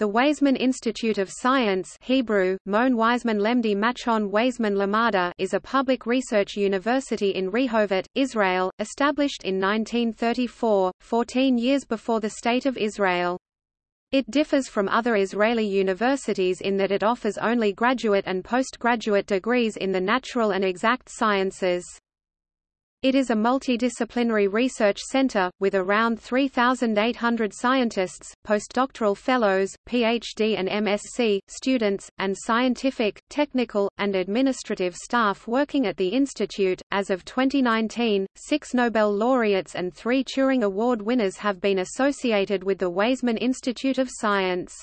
The Weizmann Institute of Science Hebrew, Mon Weizmann Lemdi Machon Weizmann Lamada is a public research university in Rehovot, Israel, established in 1934, 14 years before the State of Israel. It differs from other Israeli universities in that it offers only graduate and postgraduate degrees in the natural and exact sciences. It is a multidisciplinary research center, with around 3,800 scientists, postdoctoral fellows, PhD and MSc, students, and scientific, technical, and administrative staff working at the institute. As of 2019, six Nobel laureates and three Turing Award winners have been associated with the Weizmann Institute of Science.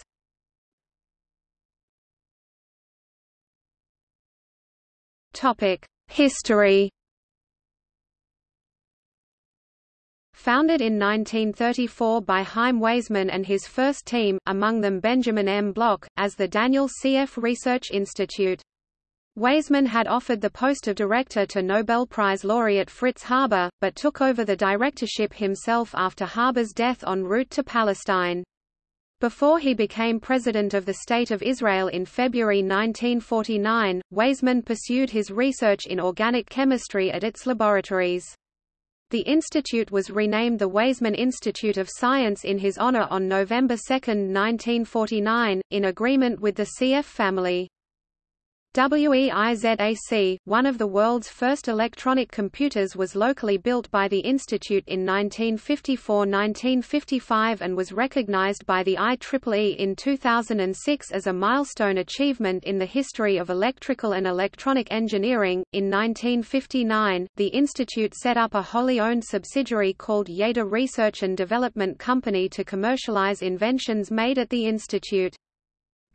History Founded in 1934 by Chaim Weizmann and his first team, among them Benjamin M. Bloch, as the Daniel Sieff Research Institute. Weizmann had offered the post of director to Nobel Prize laureate Fritz Haber, but took over the directorship himself after Haber's death en route to Palestine. Before he became President of the State of Israel in February 1949, Weizmann pursued his research in organic chemistry at its laboratories. The institute was renamed the Weizmann Institute of Science in his honor on November 2, 1949, in agreement with the Sieff family. WEIZAC, one of the world's first electronic computers was locally built by the Institute in 1954–1955 and was recognized by the IEEE in 2006 as a milestone achievement in the history of electrical and electronic engineering. In 1959, the Institute set up a wholly owned subsidiary called Yeda Research and Development Company to commercialize inventions made at the Institute.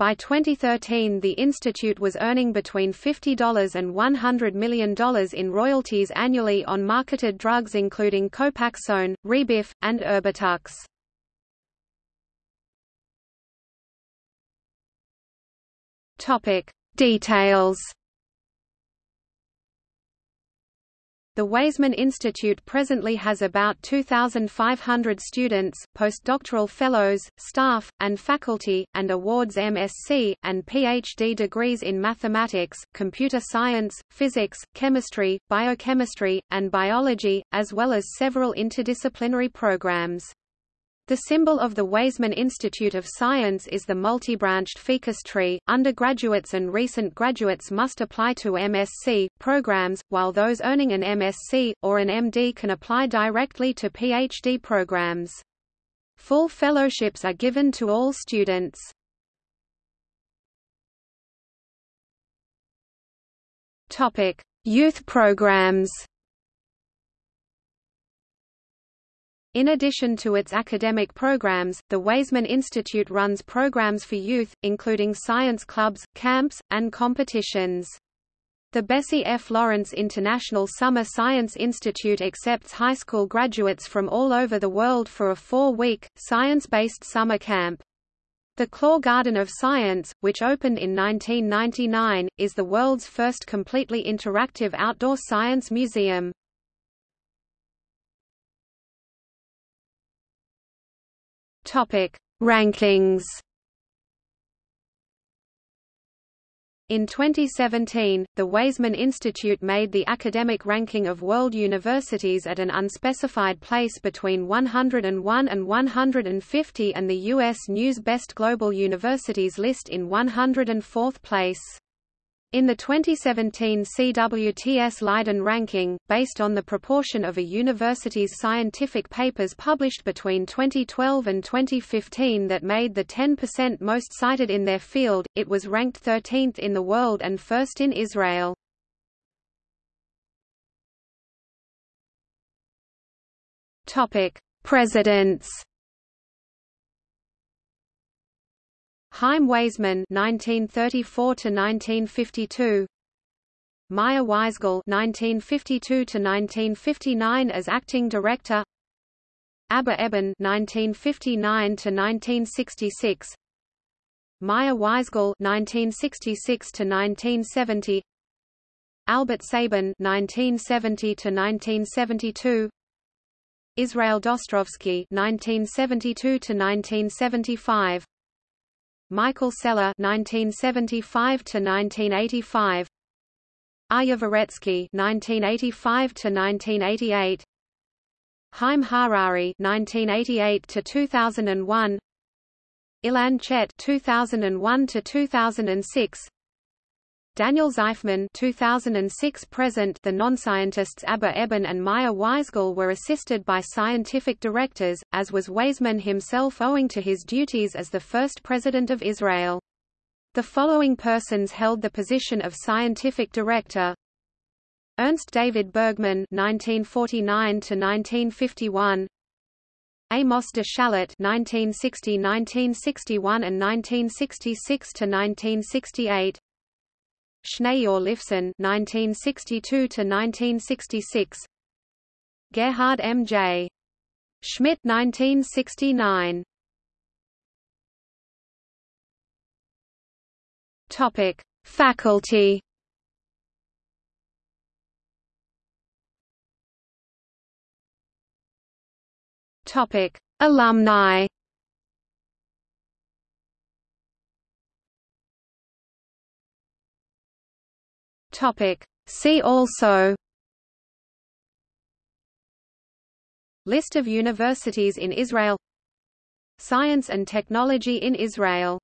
By 2013 the institute was earning between $50 and $100 million in royalties annually on marketed drugs including Copaxone, Rebif, and Erbitux. Details The Weizmann Institute presently has about 2,500 students, postdoctoral fellows, staff, and faculty, and awards MSc, and PhD degrees in mathematics, computer science, physics, chemistry, biochemistry, and biology, as well as several interdisciplinary programs. The symbol of the Weizmann Institute of Science is the multi-branched ficus tree. Undergraduates and recent graduates must apply to MSc programs, while those earning an MSc or an MD can apply directly to PhD programs. Full fellowships are given to all students. Topic: Youth programs. In addition to its academic programs, the Weizmann Institute runs programs for youth, including science clubs, camps, and competitions. The Bessie F. Lawrence International Summer Science Institute accepts high school graduates from all over the world for a four-week, science-based summer camp. The Clore Garden of Science, which opened in 1999, is the world's first completely interactive outdoor science museum. Topic: Rankings. In 2017, the Weizmann Institute made the academic ranking of world universities at an unspecified place between 101 and 150 and the U.S. News Best Global Universities list in 104th place. In the 2017 CWTS Leiden ranking, based on the proportion of a university's scientific papers published between 2012 and 2015 that made the 10% most cited in their field, it was ranked 13th in the world and first in Israel. Presidents Chaim Weizmann (1934–1952), Meyer Weisgall (1952–1959) as acting director, Abba Eban (1959–1966), Meyer Weisgall (1966–1970), Albert Sabin (1970–1972), Israel Dostrovsky (1972–1975). Michael Sela (1975–1985), Aryeh Dvoretzky (1985–1988), Haim Harari (1988–2001), Ilan Chet (2001–2006), Daniel Zajfman 2006 present the non-scientists Abba Eban and Meyer Weisgall were assisted by scientific directors, as was Weizmann himself owing to his duties as the first President of Israel. The following persons held the position of scientific director. Ernst David Bergmann 1949 to 1951 Amos de Shalit 1960-1961 and 1966 to 1968 Schneior Lifson (1962–1966), Gerhard M. J. Schmidt (1969). Topic: Faculty. Topic: Alumni. Topic. See also List of universities in Israel Science and technology in Israel